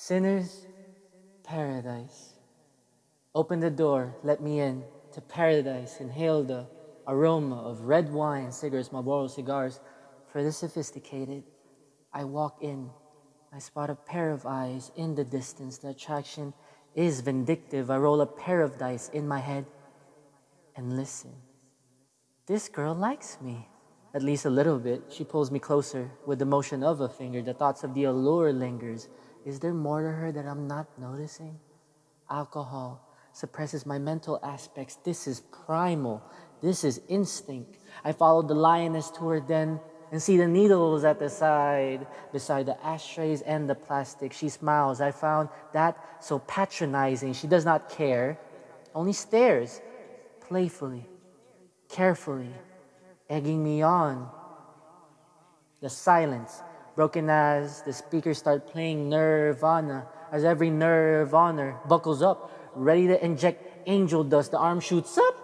Sinners, paradise. Open the door, let me in to paradise. Inhale the aroma of red wine, cigarettes, Marlboro cigars. For the sophisticated, I walk in. I spot a pair of eyes in the distance. The attraction is vindictive. I roll a pair of dice in my head and listen. This girl likes me, at least a little bit. She pulls me closer with the motion of a finger. The thoughts of the allure lingers. Is there more to her that I'm not noticing? Alcohol suppresses my mental aspects. This is primal. This is instinct. I follow the lioness to her den and see the needles at the side, beside the ashtrays and the plastic. She smiles. I found that so patronizing. She does not care, only stares playfully, carefully, egging me on. The silence, broken as the speakers start playing Nirvana, as every her buckles up, ready to inject angel dust. The arm shoots up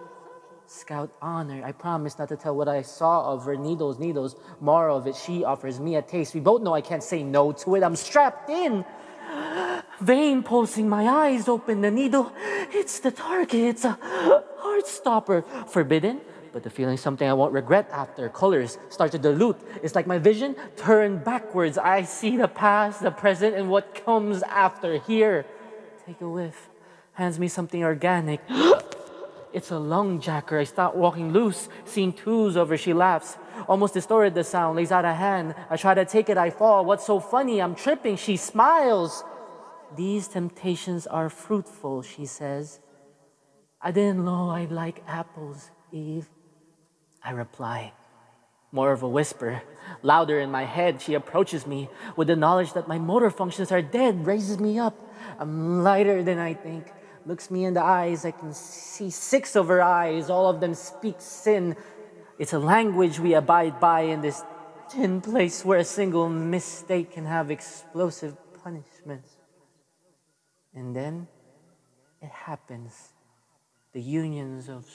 Scout honor. I promise not to tell what I saw of her. Needles, needles. More of it. She offers me a taste. We both know I can't say no to it. I'm strapped in. Vein pulsing, my eyes open. The needle, it's the target. It's a heart stopper. Forbidden, but the feeling something I won't regret after. Colors start to dilute. It's like my vision turned backwards. I see the past, the present, and what comes after. Here, take a whiff. Hands me something organic. It's a lung jacker. I start walking loose, seeing twos over. She laughs, almost distorted the sound, lays out a hand. I try to take it, I fall. What's so funny? I'm tripping. She smiles. These temptations are fruitful, she says. I didn't know I'd like apples, Eve. I reply, more of a whisper. Louder in my head, she approaches me with the knowledge that my motor functions are dead, raises me up. I'm lighter than I think looks me in the eyes. I can see six of her eyes. All of them speak sin. It's a language we abide by in this tin place where a single mistake can have explosive punishments. And then it happens. The unions of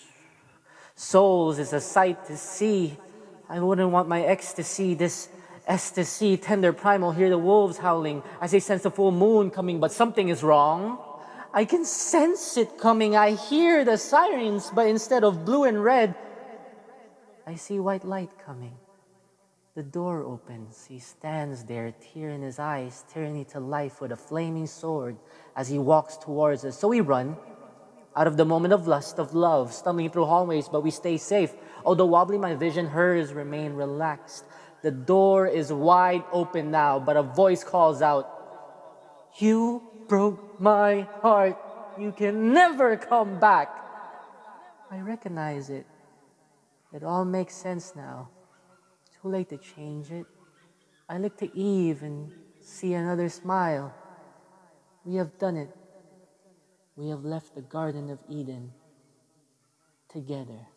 souls is a sight to see. I wouldn't want my ex to see this ecstasy, tender primal, hear the wolves howling as they sense the full moon coming, but something is wrong. I can sense it coming. I hear the sirens, but instead of blue and red, I see white light coming. The door opens. He stands there, tear in his eyes, tyranny to life with a flaming sword as he walks towards us. So we run out of the moment of lust, of love, stumbling through hallways, but we stay safe. Although wobbly my vision, hers remain relaxed. The door is wide open now, but a voice calls out, You broke my heart. You can never come back. I recognize it. It all makes sense now. Too late to change it. I look to Eve and see another smile. We have done it. We have left the Garden of Eden together.